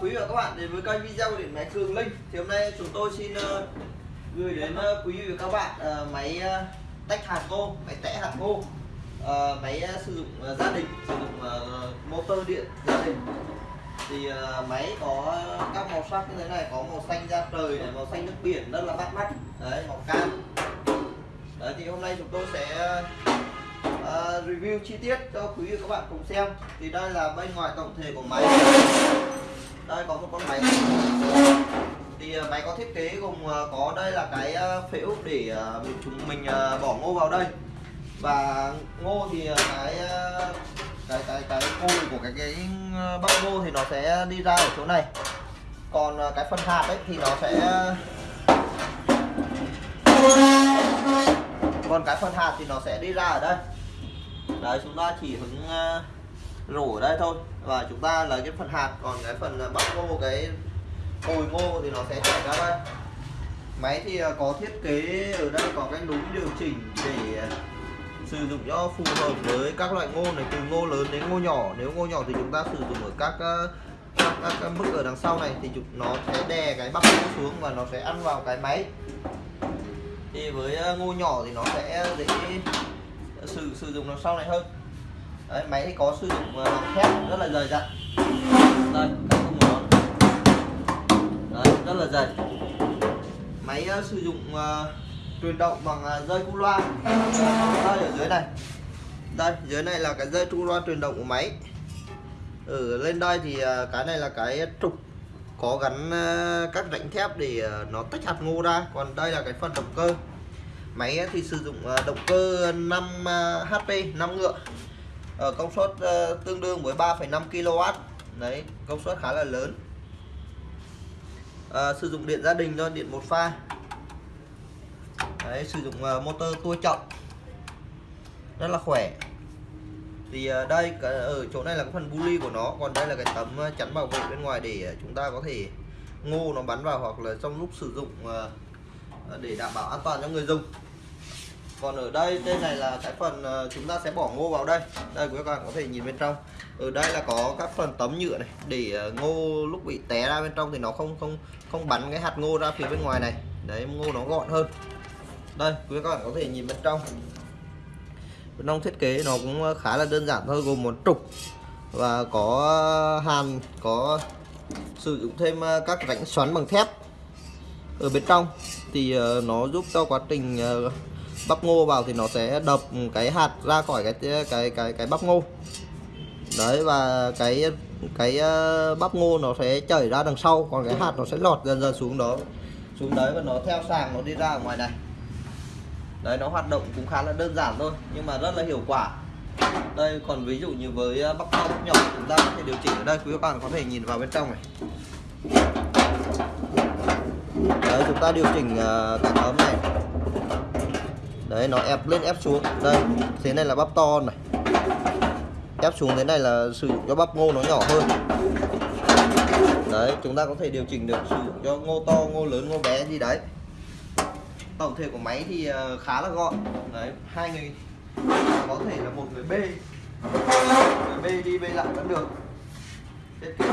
quý và các bạn đến với kênh video của điện máy Cường Linh. Thì hôm nay chúng tôi xin uh, gửi đến uh, quý vị và các bạn uh, máy uh, tách hạt ngô máy tẽ hạt ngô. Uh, máy uh, sử dụng uh, gia đình sử dụng uh, motor điện gia đình. Thì uh, máy có các màu sắc như thế này có màu xanh da trời này màu xanh nước biển rất là bắt mắt. Đấy màu cam. Đấy thì hôm nay chúng tôi sẽ uh, review chi tiết cho quý vị và các bạn cùng xem. Thì đây là bên ngoài tổng thể của máy đây có một con máy. Thì ờ, máy có thiết kế gồm ờ, có đây là cái ờ, phễu để chúng mình bỏ ngô vào đây. Và ngô thì cái cái cái cái cùi của cái cái bắp ngô thì nó sẽ đi ra ở chỗ này. Còn cái phần hạt ấy thì nó sẽ còn cái phần hạt thì nó sẽ đi ra ở đây. Đấy, chúng ta chỉ hứng rổ ở đây thôi. Và chúng ta lấy cái phần hạt còn cái phần ờ, bắp ngô cái cồi ngô thì nó sẽ chảy ra đây. Máy thì ờ, có thiết kế ở đây có cái núm điều chỉnh để ờ, sử dụng cho phù hợp với các loại ngô này từ ngô lớn đến ngô nhỏ. Nếu ngô nhỏ thì chúng ta sử dụng ở các các, các, các mức ở đằng sau này thì chúng nó sẽ đè cái bắp ngô xuống và nó sẽ ăn vào cái máy. Thì với ngô nhỏ thì nó sẽ dễ sử sử dụng đằng sau này hơn. Đấy, máy có sử dụng lòng thép rất là dày dặn. Đây các công nó Đấy, rất là dày. Máy ờ, sử dụng uh, truyền động bằng uh, dây cu loa. Đây ở dưới này. Đây dưới này là cái dây cu loa truyền động của máy. Ở lên đây thì uh, cái này là cái trục có gắn uh, các rãnh thép để uh, nó tách hạt ngô ra. Còn đây là cái phần động cơ. Máy thì sử dụng động cơ 5 HP 5 ngựa ở công suất ờ, tương đương với 3,5 kW đấy công suất khá là lớn. À, sử dụng điện gia đình cho điện một pha. Đấy, sử dụng motor tua chậm. Rất là khỏe. Thì đây ở chỗ này là cái phần bully của nó. Còn đây là cái tấm chắn bảo vệ bên ngoài để chúng ta có thể ngô nó bắn vào hoặc là trong lúc sử dụng để đảm bảo an toàn cho người dùng còn ở đây đây này là cái phần ờ, chúng ta sẽ bỏ ngô vào đây. Đây quý các bạn có thể nhìn bên trong. Ở đây là có các phần tấm nhựa này, để ờ, ngô lúc bị té ra bên trong thì nó không không không bắn cái hạt ngô ra phía bên ngoài này. Đấy, ngô nó gọn hơn. Đây, quý các bạn có thể nhìn bên trong. Bên trong thiết kế nó cũng ờ, khá là đơn giản thôi, gồm một trục và có hàn, có sử dụng thêm các rãnh xoắn bằng thép. Ở bên trong thì nó giúp cho quá trình bắp ngô vào thì nó sẽ đập cái hạt ra khỏi cái cái cái cái bắp ngô. Đấy, và cái cái ờ, bắp ngô nó sẽ chảy ra đằng sau, còn cái hạt nó sẽ lọt dần dần xuống đó, xuống đấy và nó theo sàng, nó đi ra ở ngoài này. Đấy, nó hoạt động cũng khá là đơn giản thôi, nhưng mà rất là hiệu quả. Đây, còn ví dụ như với ờ, bắp to bắp nhỏ, chúng ta có thể điều chỉnh ở đây, quý các bạn có thể nhìn vào bên trong này. Đấy, chúng ta điều chỉnh ờ, cả ấm này đấy, nó ép lên, ép xuống. Đây, thế này là bắp to này. Ép xuống thế này là sử dụng cho bắp ngô nó nhỏ hơn. Đấy, chúng ta có thể điều chỉnh được sử dụng cho ngô to, ngô lớn, ngô bé gì đấy. Tổng thể của máy thì ờ, khá là gọn. Đấy, hai người có thể là một người bê người bê đi bê lại vẫn được. Thiết kế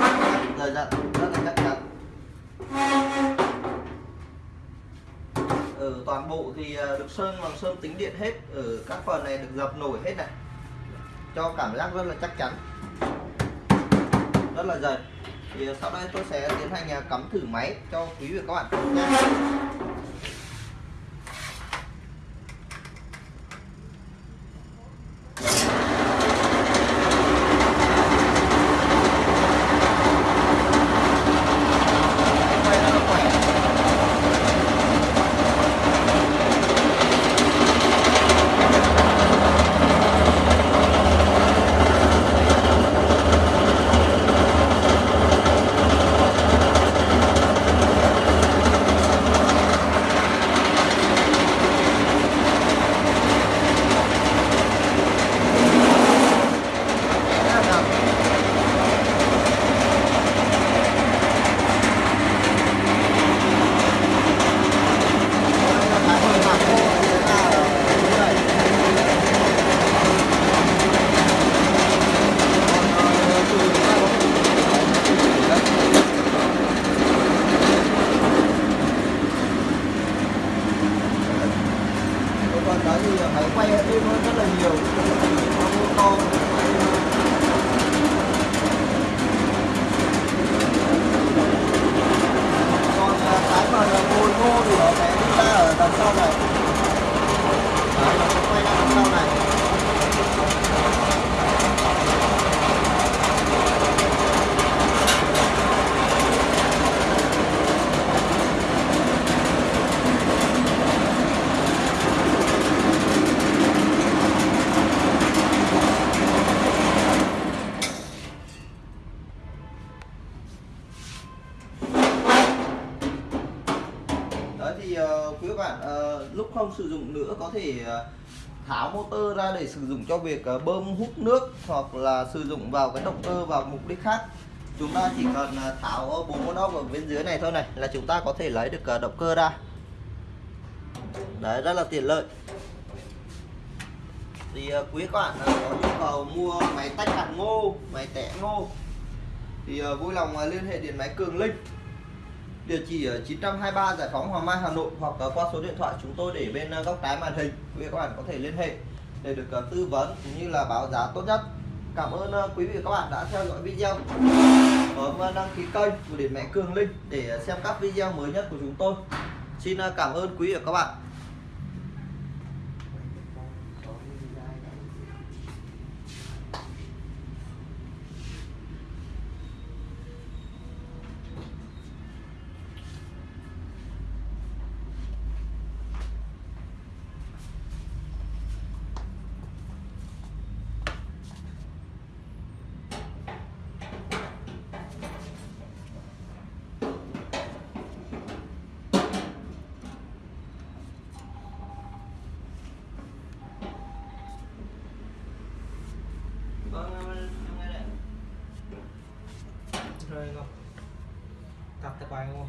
rất là rất là chắc chắn ở toàn bộ thì à, được sơn bằng sơn tính điện hết, ở các phần này được dập nổi hết này. Cho cảm giác rất là chắc chắn. Rất là dày thì à, sau đây tôi sẽ tiến hành à, cắm thử máy cho quý vị và các bạn. nhé này tôi nói rất là nhiều. Không sử dụng nữa, có thể ờ, tháo motor ra để sử dụng cho việc ờ, bơm hút nước hoặc là sử dụng vào cái động cơ vào mục đích khác. Chúng ta chỉ cần ờ, tháo bốn con ốc ở bên dưới này thôi này, là chúng ta có thể lấy được động cơ ra. Đấy, rất là tiện lợi. Thì quý các bạn có nhu cầu mua máy tách hạt ngô, máy tẻ ngô, thì vui lòng liên hệ điện máy Cường Linh địa chỉ ở 923 Giải phóng Hoàng Mai, Hà Nội hoặc ờ, qua số điện thoại chúng tôi để bên ờ, góc trái màn hình. Quý vị các bạn có thể liên hệ để được ờ, tư vấn cũng như là báo giá tốt nhất. Cảm ơn quý vị và các bạn đã theo dõi video. Bấm đăng ký kênh của điện máy Cường Linh để xem các video mới nhất của chúng tôi. Xin cảm ơn quý vị và các bạn. Rồi không cặp tay quay không